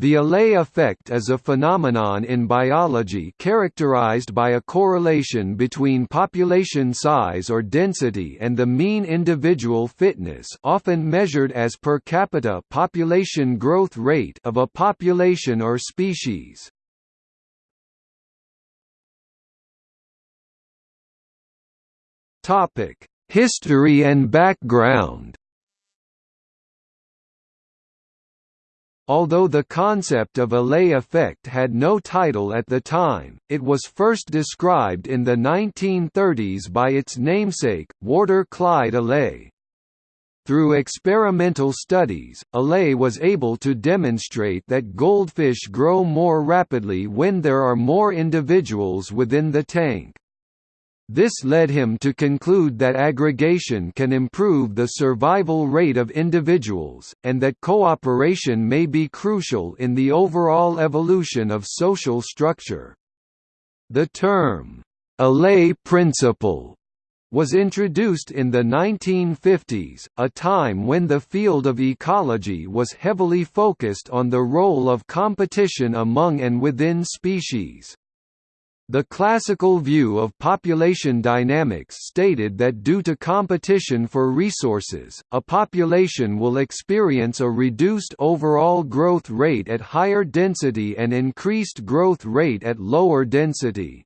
The Allee effect is a phenomenon in biology characterized by a correlation between population size or density and the mean individual fitness often measured as per capita population growth rate of a population or species. History and background Although the concept of Allee effect had no title at the time, it was first described in the 1930s by its namesake, Warder Clyde Allee. Through experimental studies, Allee was able to demonstrate that goldfish grow more rapidly when there are more individuals within the tank. This led him to conclude that aggregation can improve the survival rate of individuals, and that cooperation may be crucial in the overall evolution of social structure. The term, Allee principle, was introduced in the 1950s, a time when the field of ecology was heavily focused on the role of competition among and within species. The classical view of population dynamics stated that due to competition for resources, a population will experience a reduced overall growth rate at higher density and increased growth rate at lower density.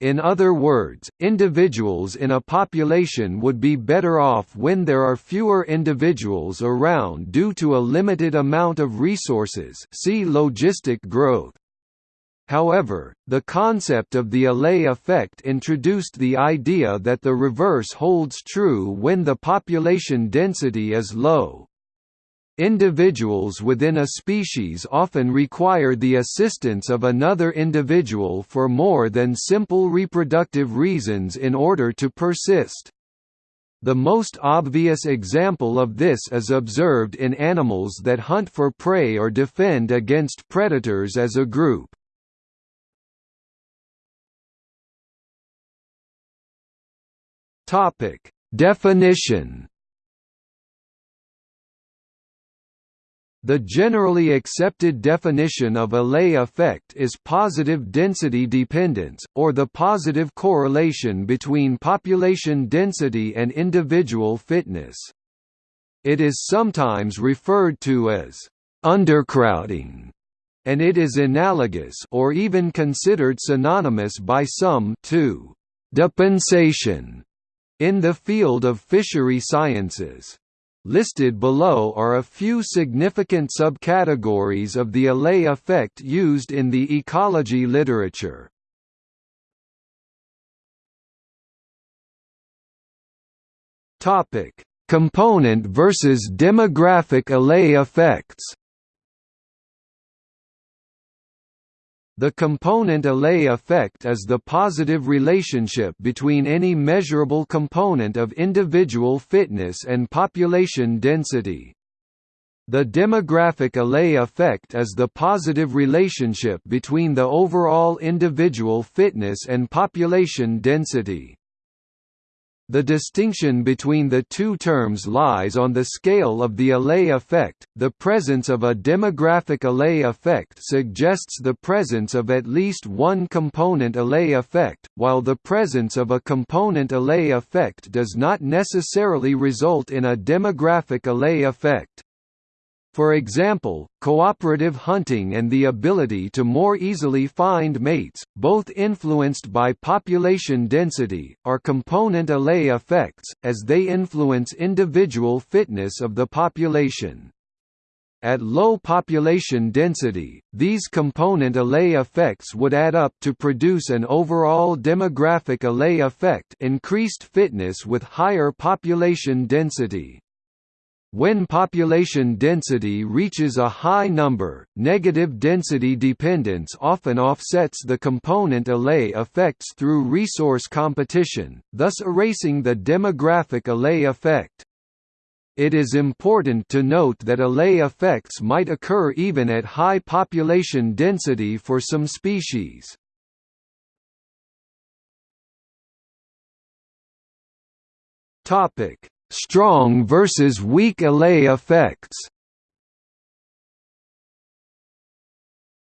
In other words, individuals in a population would be better off when there are fewer individuals around due to a limited amount of resources see logistic growth. However, the concept of the Allee effect introduced the idea that the reverse holds true when the population density is low. Individuals within a species often require the assistance of another individual for more than simple reproductive reasons in order to persist. The most obvious example of this is observed in animals that hunt for prey or defend against predators as a group. Topic: Definition. The generally accepted definition of Allee effect is positive density dependence, or the positive correlation between population density and individual fitness. It is sometimes referred to as undercrowding, and it is analogous or even considered synonymous by some to depensation in the field of fishery sciences. Listed below are a few significant subcategories of the Allee effect used in the ecology literature. Topic: Component versus demographic Allee effects. The component Allee effect is the positive relationship between any measurable component of individual fitness and population density. The demographic Allee effect is the positive relationship between the overall individual fitness and population density. The distinction between the two terms lies on the scale of the Allee effect. The presence of a demographic Allee effect suggests the presence of at least one component Allee effect, while the presence of a component Allee effect does not necessarily result in a demographic Allee effect. For example, cooperative hunting and the ability to more easily find mates, both influenced by population density, are component Allee effects, as they influence individual fitness of the population. At low population density, these component Allee effects would add up to produce an overall demographic Allee effect increased fitness with higher population density. When population density reaches a high number, negative density dependence often offsets the component Allee effects through resource competition, thus erasing the demographic Allee effect. It is important to note that Allee effects might occur even at high population density for some species. Topic: Strong versus weak Allee effects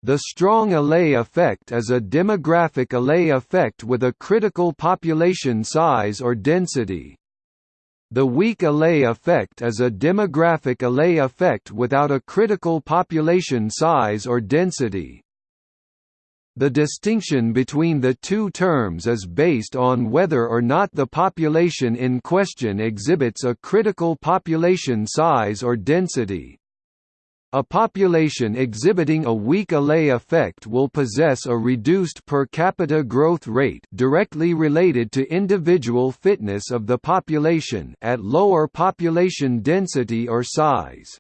The strong Allee effect is a demographic Allee effect with a critical population size or density. The weak Allee effect is a demographic Allee effect without a critical population size or density. The distinction between the two terms is based on whether or not the population in question exhibits a critical population size or density. A population exhibiting a weak Allee effect will possess a reduced per capita growth rate directly related to individual fitness of the population at lower population density or size.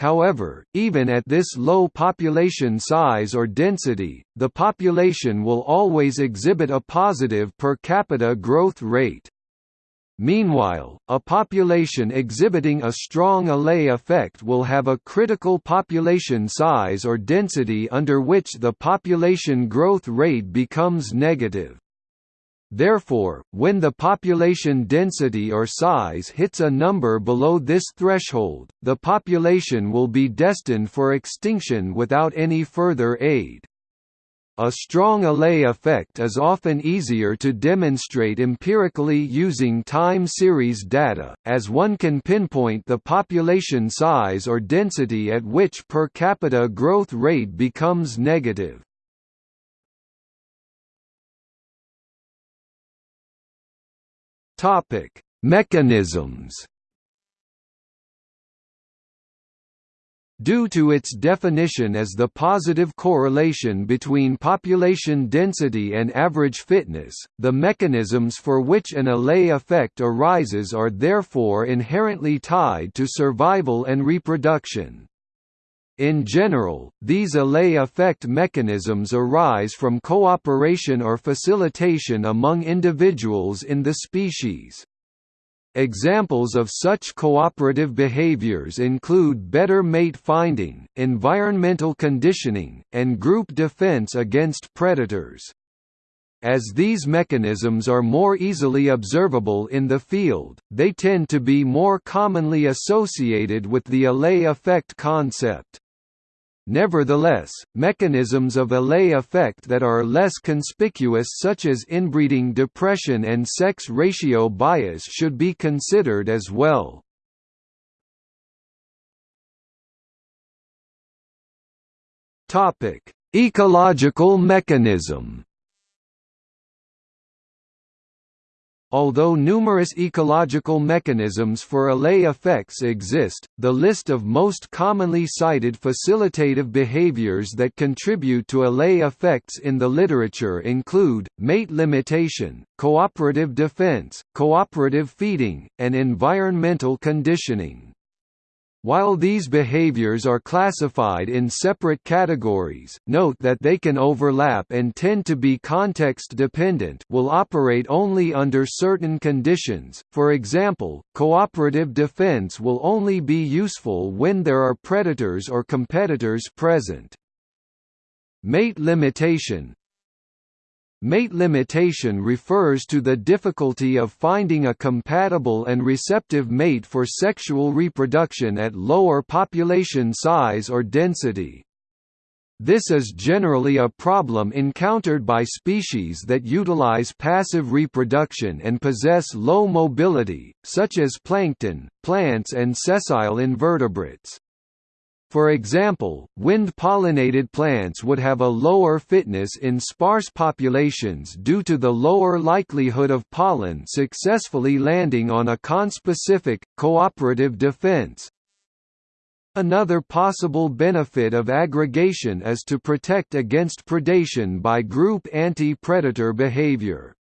However, even at this low population size or density, the population will always exhibit a positive per capita growth rate. Meanwhile, a population exhibiting a strong Allee effect will have a critical population size or density under which the population growth rate becomes negative. Therefore, when the population density or size hits a number below this threshold, the population will be destined for extinction without any further aid. A strong Allee effect is often easier to demonstrate empirically using time series data, as one can pinpoint the population size or density at which per capita growth rate becomes negative. Mechanisms Due to its definition as the positive correlation between population density and average fitness, the mechanisms for which an Allee effect arises are therefore inherently tied to survival and reproduction. In general, these Allee effect mechanisms arise from cooperation or facilitation among individuals in the species. Examples of such cooperative behaviors include better mate finding, environmental conditioning, and group defense against predators. As these mechanisms are more easily observable in the field, they tend to be more commonly associated with the Allee effect concept. Nevertheless, mechanisms of Allee effect that are less conspicuous such as inbreeding depression and sex ratio bias should be considered as well. Ecological mechanism Although numerous ecological mechanisms for Allee effects exist, the list of most commonly cited facilitative behaviors that contribute to Allee effects in the literature include, mate limitation, cooperative defense, cooperative feeding, and environmental conditioning. While these behaviors are classified in separate categories, note that they can overlap and tend to be context-dependent will operate only under certain conditions, for example, cooperative defense will only be useful when there are predators or competitors present. Mate limitation Mate limitation refers to the difficulty of finding a compatible and receptive mate for sexual reproduction at lower population size or density. This is generally a problem encountered by species that utilize passive reproduction and possess low mobility, such as plankton, plants and sessile invertebrates. For example, wind-pollinated plants would have a lower fitness in sparse populations due to the lower likelihood of pollen successfully landing on a conspecific, cooperative defense. Another possible benefit of aggregation is to protect against predation by group anti-predator behavior.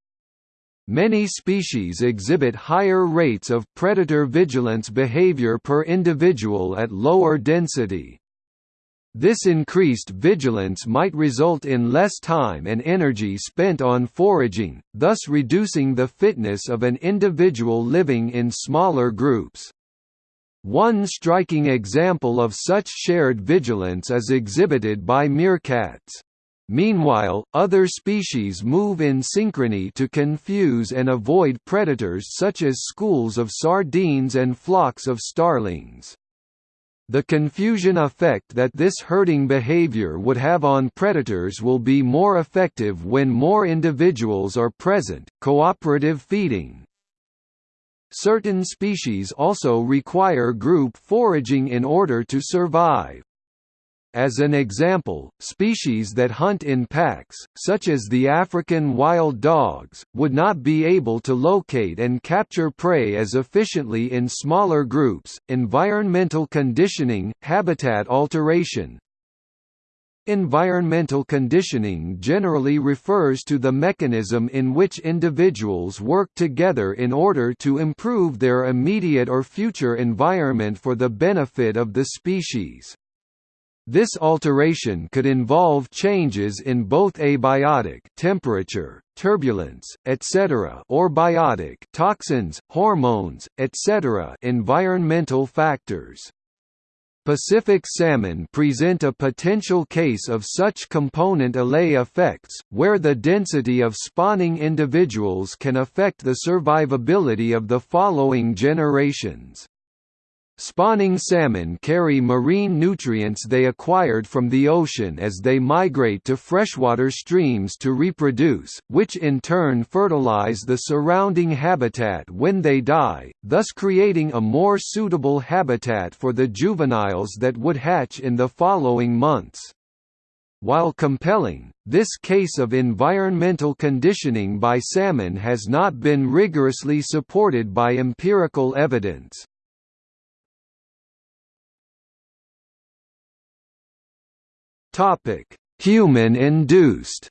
Many species exhibit higher rates of predator vigilance behavior per individual at lower density. This increased vigilance might result in less time and energy spent on foraging, thus reducing the fitness of an individual living in smaller groups. One striking example of such shared vigilance is exhibited by meerkats. Meanwhile, other species move in synchrony to confuse and avoid predators such as schools of sardines and flocks of starlings. The confusion effect that this herding behavior would have on predators will be more effective when more individuals are present. Cooperative feeding. Certain species also require group foraging in order to survive. As an example, species that hunt in packs, such as the African wild dogs, would not be able to locate and capture prey as efficiently in smaller groups. Environmental conditioning, habitat alteration, Environmental conditioning generally refers to the mechanism in which individuals work together in order to improve their immediate or future environment for the benefit of the species. This alteration could involve changes in both abiotic temperature, turbulence, etc. or biotic toxins, hormones, etc. environmental factors. Pacific salmon present a potential case of such component Allee effects, where the density of spawning individuals can affect the survivability of the following generations. Spawning salmon carry marine nutrients they acquired from the ocean as they migrate to freshwater streams to reproduce, which in turn fertilize the surrounding habitat when they die, thus creating a more suitable habitat for the juveniles that would hatch in the following months. While compelling, this case of environmental conditioning by salmon has not been rigorously supported by empirical evidence. Topic: Human-induced.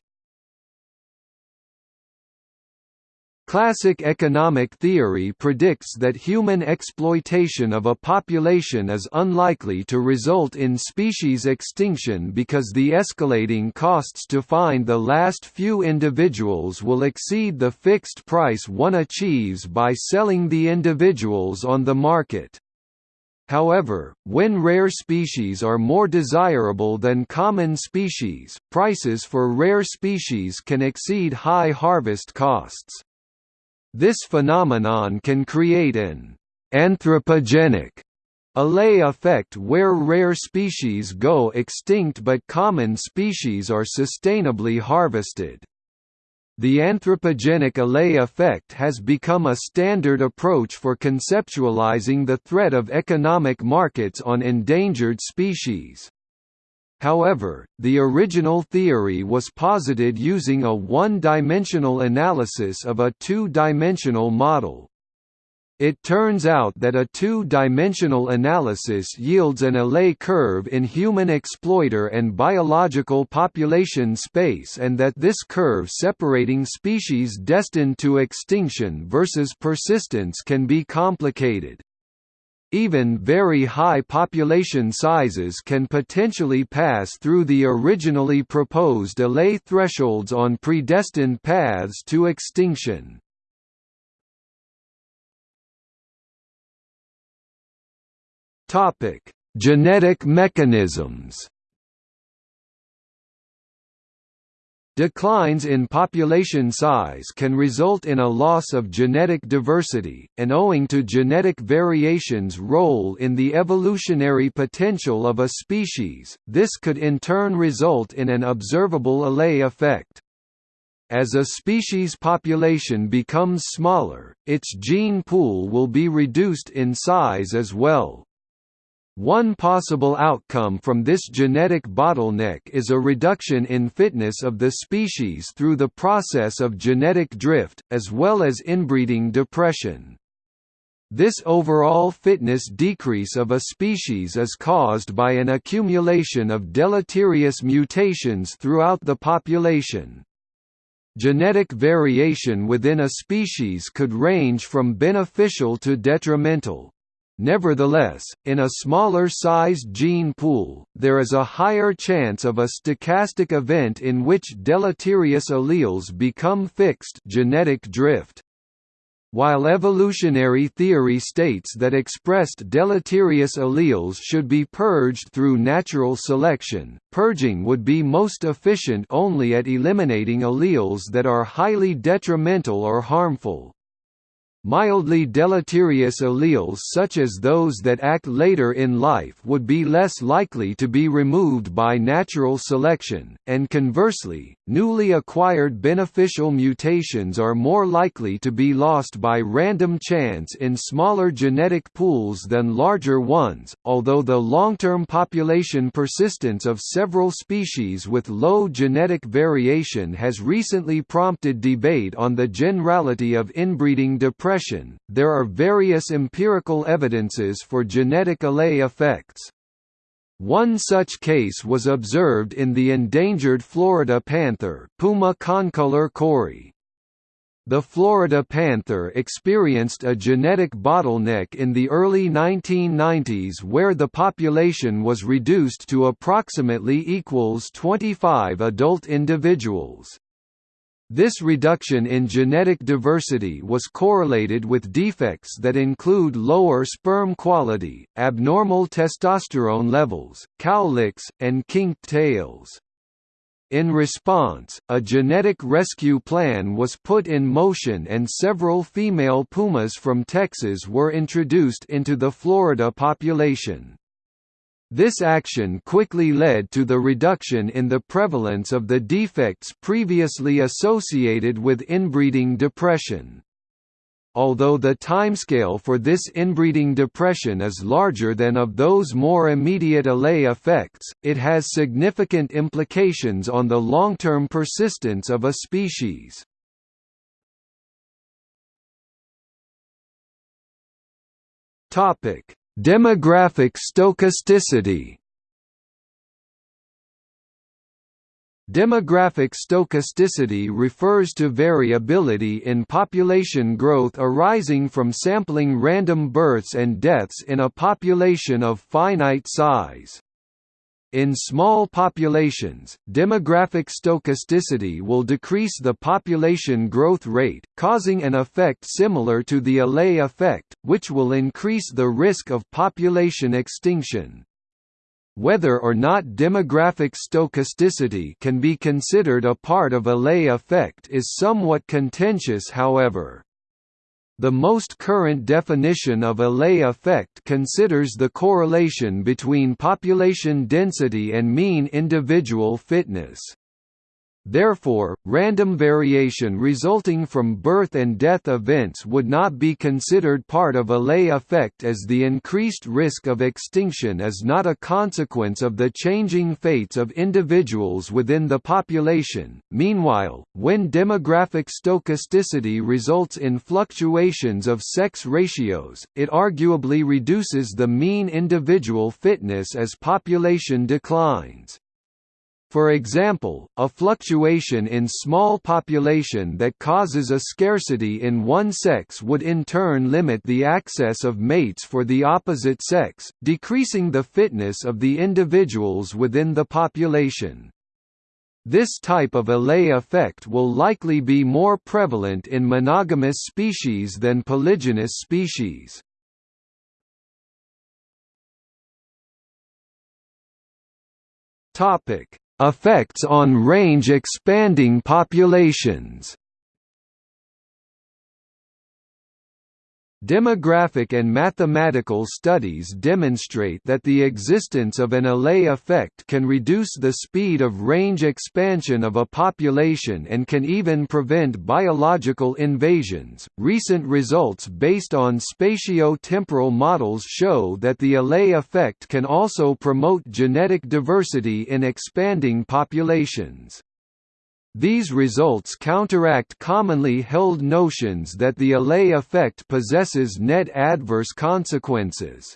Classic economic theory predicts that human exploitation of a population is unlikely to result in species extinction because the escalating costs to find the last few individuals will exceed the fixed price one achieves by selling the individuals on the market. However, when rare species are more desirable than common species, prices for rare species can exceed high harvest costs. This phenomenon can create an anthropogenic Allee effect where rare species go extinct but common species are sustainably harvested. The anthropogenic Allee effect has become a standard approach for conceptualizing the threat of economic markets on endangered species. However, the original theory was posited using a one-dimensional analysis of a two-dimensional model. It turns out that a two-dimensional analysis yields an Allee curve in human exploiter and biological population space and that this curve separating species destined to extinction versus persistence can be complicated. Even very high population sizes can potentially pass through the originally proposed Allee thresholds on predestined paths to extinction. Topic: Genetic mechanisms. Declines in population size can result in a loss of genetic diversity, and owing to genetic variation's role in the evolutionary potential of a species, this could in turn result in an observable Allee effect. As a species population becomes smaller, its gene pool will be reduced in size as well. One possible outcome from this genetic bottleneck is a reduction in fitness of the species through the process of genetic drift, as well as inbreeding depression. This overall fitness decrease of a species is caused by an accumulation of deleterious mutations throughout the population. Genetic variation within a species could range from beneficial to detrimental. Nevertheless, in a smaller-sized gene pool, there is a higher chance of a stochastic event in which deleterious alleles become fixed genetic drift. While evolutionary theory states that expressed deleterious alleles should be purged through natural selection, purging would be most efficient only at eliminating alleles that are highly detrimental or harmful. Mildly deleterious alleles such as those that act later in life would be less likely to be removed by natural selection, and conversely, newly acquired beneficial mutations are more likely to be lost by random chance in smaller genetic pools than larger ones, although the long-term population persistence of several species with low genetic variation has recently prompted debate on the generality of inbreeding depression depression, there are various empirical evidences for genetic Allee effects. One such case was observed in the endangered Florida panther Puma concolor cory. The Florida panther experienced a genetic bottleneck in the early 1990s where the population was reduced to approximately equals 25 adult individuals. This reduction in genetic diversity was correlated with defects that include lower sperm quality, abnormal testosterone levels, cowlicks, and kinked tails. In response, a genetic rescue plan was put in motion and several female pumas from Texas were introduced into the Florida population. This action quickly led to the reduction in the prevalence of the defects previously associated with inbreeding depression. Although the timescale for this inbreeding depression is larger than of those more immediate Allee effects, it has significant implications on the long-term persistence of a species. Topic: Demographic stochasticity Demographic stochasticity refers to variability in population growth arising from sampling random births and deaths in a population of finite size. In small populations, demographic stochasticity will decrease the population growth rate, causing an effect similar to the Allee effect, which will increase the risk of population extinction. Whether or not demographic stochasticity can be considered a part of Allee effect is somewhat contentious however. The most current definition of a Allee effect considers the correlation between population density and mean individual fitness. Therefore, random variation resulting from birth and death events would not be considered part of a Allee effect as the increased risk of extinction is not a consequence of the changing fates of individuals within the population. Meanwhile, when demographic stochasticity results in fluctuations of sex ratios, it arguably reduces the mean individual fitness as population declines. For example, a fluctuation in small population that causes a scarcity in one sex would in turn limit the access of mates for the opposite sex, decreasing the fitness of the individuals within the population. This type of Allee effect will likely be more prevalent in monogamous species than polygynous species. Topic Effects on range-expanding populations Demographic and mathematical studies demonstrate that the existence of an Allee effect can reduce the speed of range expansion of a population and can even prevent biological invasions. Recent results based on spatio-temporal models show that the Allee effect can also promote genetic diversity in expanding populations. These results counteract commonly held notions that the Allee effect possesses net adverse consequences.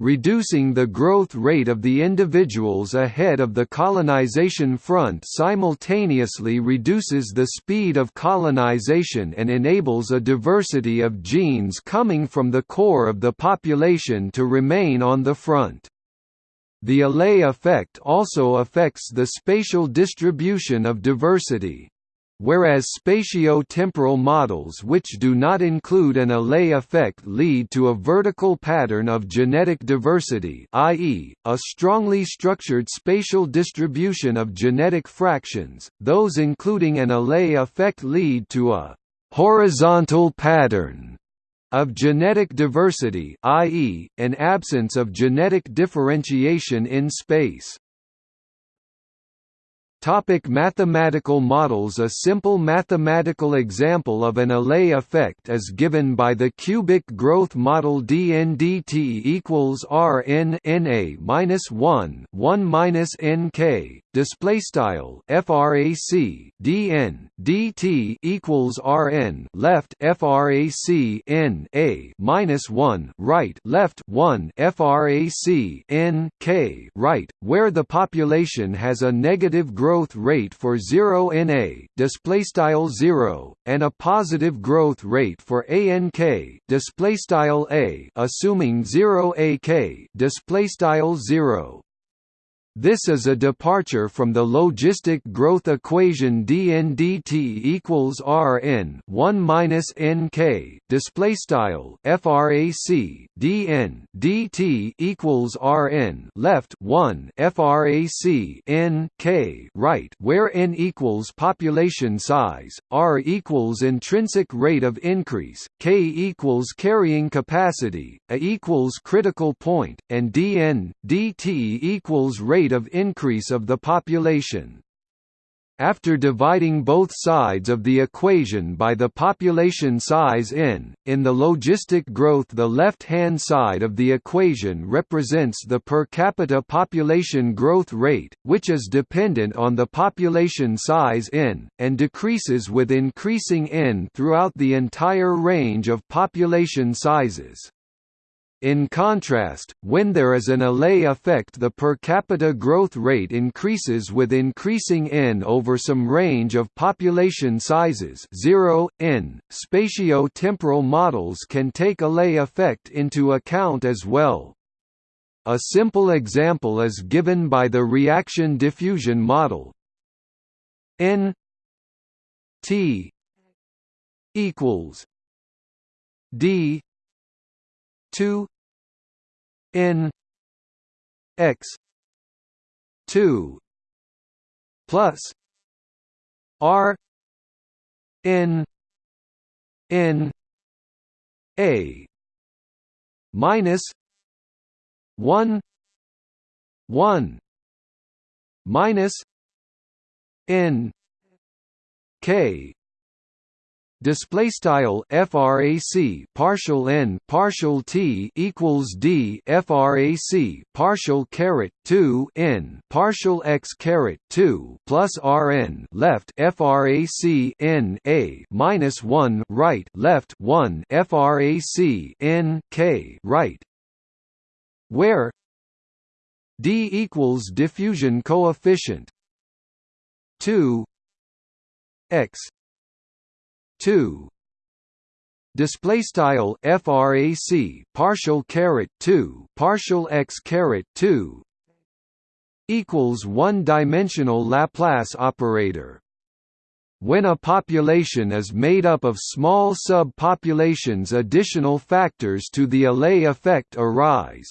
Reducing the growth rate of the individuals ahead of the colonization front simultaneously reduces the speed of colonization and enables a diversity of genes coming from the core of the population to remain on the front. The Allee effect also affects the spatial distribution of diversity. Whereas spatio-temporal models which do not include an Allee effect lead to a vertical pattern of genetic diversity i.e., a strongly structured spatial distribution of genetic fractions, those including an Allee effect lead to a horizontal pattern of genetic diversity i.e., an absence of genetic differentiation in space. Topic mathematical models A simple mathematical example of an Allee effect is given by the cubic growth model dndt equals Rn Na minus 1 1 minus Nk display style frac dn dt equals Rn left frac n a minus 1 right left 1 frac n k right where the population has a negative growth rate for 0 NA display style 0 and a positive growth rate for ANK display style A assuming 0 AK display style 0 this is a departure from the logistic growth equation dndt equals Rn 1 minus nk display style frac dn dt equals Rn left 1 frac n k right where n equals population size, r equals intrinsic rate of increase, k equals carrying capacity, a equals critical point, and dn dt equals rate rate of increase of the population. After dividing both sides of the equation by the population size n, in the logistic growth the left-hand side of the equation represents the per capita population growth rate, which is dependent on the population size n, and decreases with increasing n throughout the entire range of population sizes. In contrast, when there is an Allee effect the per capita growth rate increases with increasing n over some range of population sizes 0, n. Spatio-temporal models can take Allee effect into account as well. A simple example is given by the reaction diffusion model n t equals d 2 n x 2 plus r n n a minus 1 1 minus n k display style frac partial n partial t equals d frac partial caret 2 n partial x caret 2 plus rn left frac n a minus 1 right left 1 frac n k right. Where d equals diffusion coefficient 2 x 2 display style frac partial caret 2 partial x caret 2 equals one dimensional laplace operator. When a population is made up of small subpopulations additional factors to the Allee effect arise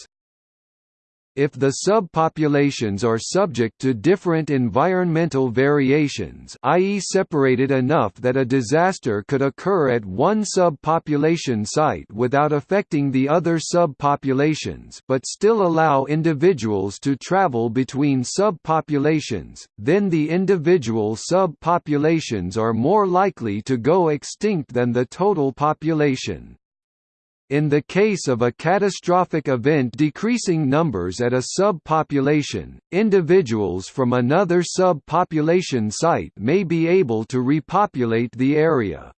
if the subpopulations are subject to different environmental variations i.e. separated enough that a disaster could occur at one subpopulation site without affecting the other subpopulations but still allow individuals to travel between subpopulations, then the individual subpopulations are more likely to go extinct than the total population. In the case of a catastrophic event decreasing numbers at a subpopulation, individuals from another subpopulation site may be able to repopulate the area.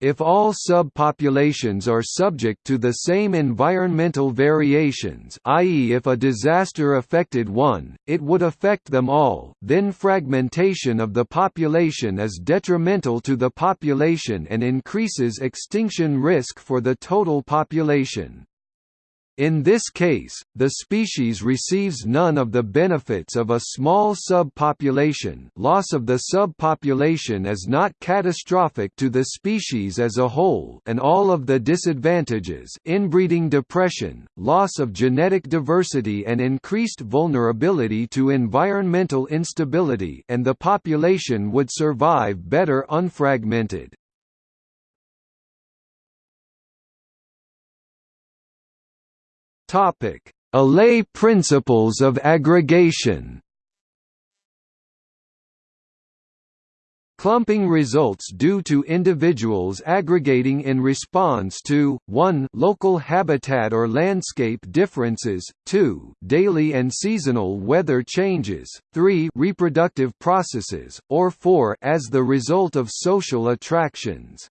If all subpopulations are subject to the same environmental variations i.e. if a disaster affected one, it would affect them all then fragmentation of the population is detrimental to the population and increases extinction risk for the total population. In this case, the species receives none of the benefits of a small subpopulation loss of the subpopulation is not catastrophic to the species as a whole and all of the disadvantages inbreeding depression, loss of genetic diversity and increased vulnerability to environmental instability and the population would survive better unfragmented. Topic: Allee principles of aggregation. Clumping results due to individuals aggregating in response to 1 local habitat or landscape differences, 2 daily and seasonal weather changes, 3 reproductive processes, or 4 as the result of social attractions.